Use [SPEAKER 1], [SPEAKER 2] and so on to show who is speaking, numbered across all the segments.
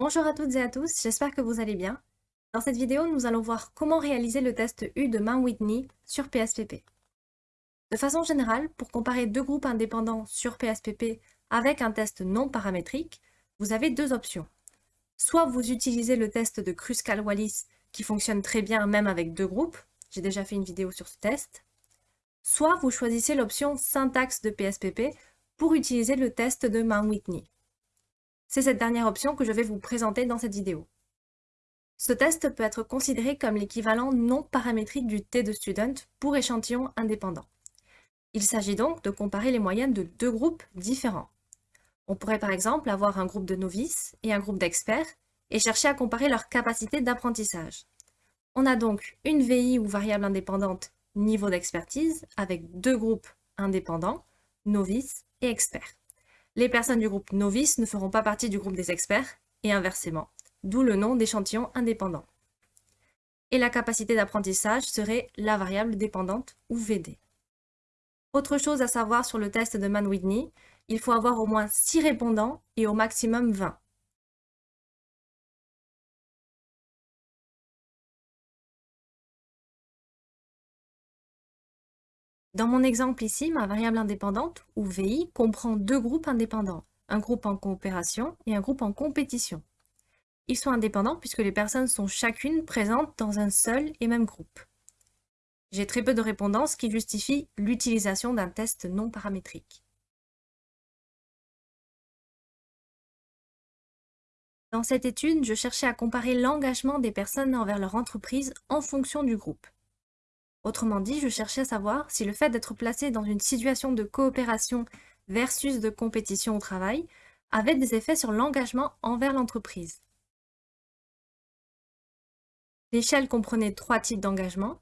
[SPEAKER 1] Bonjour à toutes et à tous, j'espère que vous allez bien. Dans cette vidéo, nous allons voir comment réaliser le test U de Mann-Whitney sur PSPP. De façon générale, pour comparer deux groupes indépendants sur PSPP avec un test non paramétrique, vous avez deux options. Soit vous utilisez le test de Kruskal-Wallis qui fonctionne très bien même avec deux groupes, j'ai déjà fait une vidéo sur ce test, soit vous choisissez l'option syntaxe de PSPP pour utiliser le test de Mann-Whitney. C'est cette dernière option que je vais vous présenter dans cette vidéo. Ce test peut être considéré comme l'équivalent non paramétrique du T de student pour échantillon indépendant. Il s'agit donc de comparer les moyennes de deux groupes différents. On pourrait par exemple avoir un groupe de novices et un groupe d'experts et chercher à comparer leur capacité d'apprentissage. On a donc une VI ou variable indépendante niveau d'expertise avec deux groupes indépendants, novices et experts. Les personnes du groupe novice ne feront pas partie du groupe des experts, et inversement, d'où le nom d'échantillon indépendant. Et la capacité d'apprentissage serait la variable dépendante ou VD. Autre chose à savoir sur le test de Mann-Whitney, il faut avoir au moins 6 répondants et au maximum 20. Dans mon exemple ici, ma variable indépendante, ou VI, comprend deux groupes indépendants, un groupe en coopération et un groupe en compétition. Ils sont indépendants puisque les personnes sont chacune présentes dans un seul et même groupe. J'ai très peu de répondants, ce qui justifie l'utilisation d'un test non paramétrique. Dans cette étude, je cherchais à comparer l'engagement des personnes envers leur entreprise en fonction du groupe. Autrement dit, je cherchais à savoir si le fait d'être placé dans une situation de coopération versus de compétition au travail avait des effets sur l'engagement envers l'entreprise. L'échelle comprenait trois types d'engagement.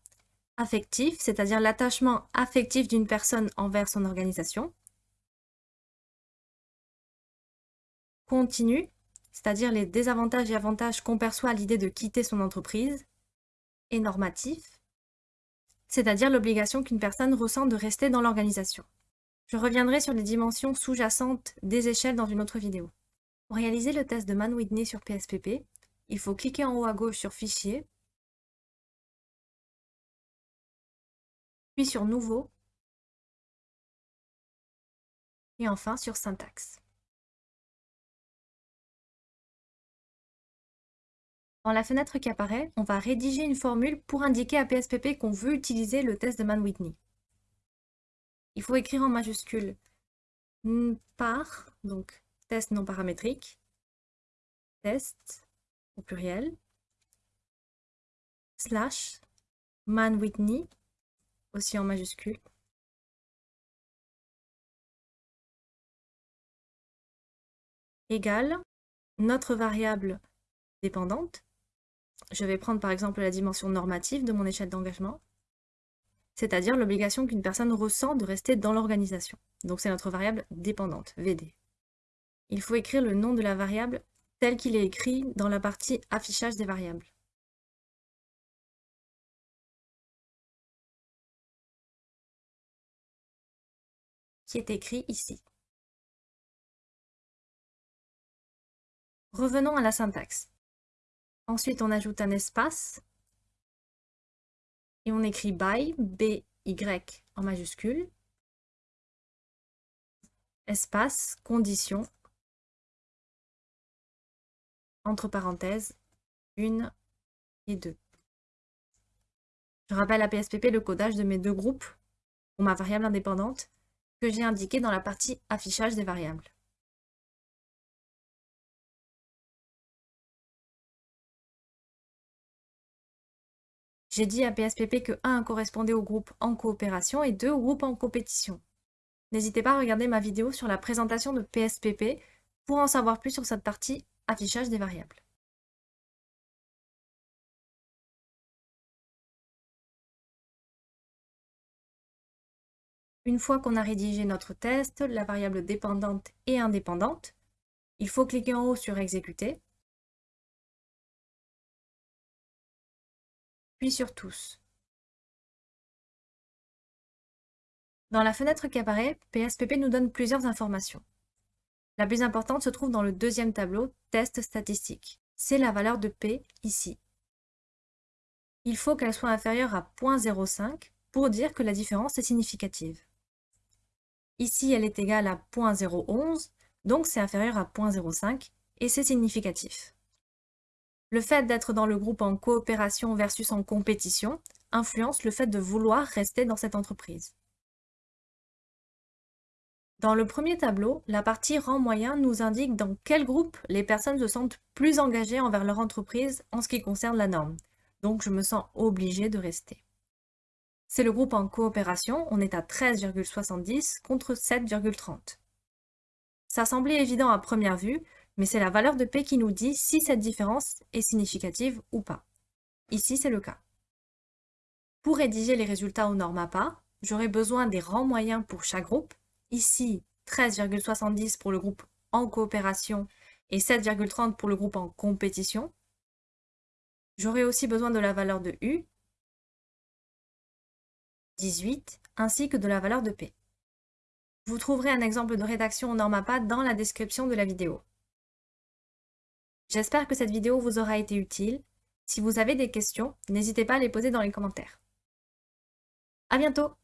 [SPEAKER 1] Affectif, c'est-à-dire l'attachement affectif d'une personne envers son organisation. Continu, c'est-à-dire les désavantages et avantages qu'on perçoit à l'idée de quitter son entreprise. Et normatif, c'est-à-dire l'obligation qu'une personne ressent de rester dans l'organisation. Je reviendrai sur les dimensions sous-jacentes des échelles dans une autre vidéo. Pour réaliser le test de Mann-Whitney sur PSPP, il faut cliquer en haut à gauche sur Fichier, puis sur Nouveau, et enfin sur Syntaxe. Dans la fenêtre qui apparaît, on va rédiger une formule pour indiquer à PSPP qu'on veut utiliser le test de Mann-Whitney. Il faut écrire en majuscule par, donc test non paramétrique, test au pluriel, slash Mann-Whitney, aussi en majuscule, égale notre variable dépendante, je vais prendre par exemple la dimension normative de mon échelle d'engagement, c'est-à-dire l'obligation qu'une personne ressent de rester dans l'organisation. Donc c'est notre variable dépendante, VD. Il faut écrire le nom de la variable tel qu'il est écrit dans la partie affichage des variables. qui est écrit ici. Revenons à la syntaxe. Ensuite, on ajoute un espace et on écrit by, B-Y en majuscule, espace, condition, entre parenthèses, une et deux. Je rappelle à PSPP le codage de mes deux groupes pour ma variable indépendante que j'ai indiqué dans la partie affichage des variables. J'ai dit à PSPP que 1 correspondait au groupe en coopération et 2 au groupe en compétition. N'hésitez pas à regarder ma vidéo sur la présentation de PSPP pour en savoir plus sur cette partie affichage des variables. Une fois qu'on a rédigé notre test, la variable dépendante et indépendante, il faut cliquer en haut sur Exécuter puis sur Tous. Dans la fenêtre qui apparaît, PSPP nous donne plusieurs informations. La plus importante se trouve dans le deuxième tableau, test statistique. C'est la valeur de P ici. Il faut qu'elle soit inférieure à 0.05 pour dire que la différence est significative. Ici, elle est égale à 0.011, donc c'est inférieur à 0.05 et c'est significatif. Le fait d'être dans le groupe en coopération versus en compétition influence le fait de vouloir rester dans cette entreprise. Dans le premier tableau, la partie rang moyen nous indique dans quel groupe les personnes se sentent plus engagées envers leur entreprise en ce qui concerne la norme. Donc je me sens obligée de rester. C'est le groupe en coopération, on est à 13,70 contre 7,30. Ça semblait évident à première vue, mais c'est la valeur de P qui nous dit si cette différence est significative ou pas. Ici, c'est le cas. Pour rédiger les résultats aux normes APA, j'aurai besoin des rangs moyens pour chaque groupe Ici, 13,70 pour le groupe en coopération et 7,30 pour le groupe en compétition. J'aurai aussi besoin de la valeur de U, 18, ainsi que de la valeur de P. Vous trouverez un exemple de rédaction en NormAPA dans la description de la vidéo. J'espère que cette vidéo vous aura été utile. Si vous avez des questions, n'hésitez pas à les poser dans les commentaires. À bientôt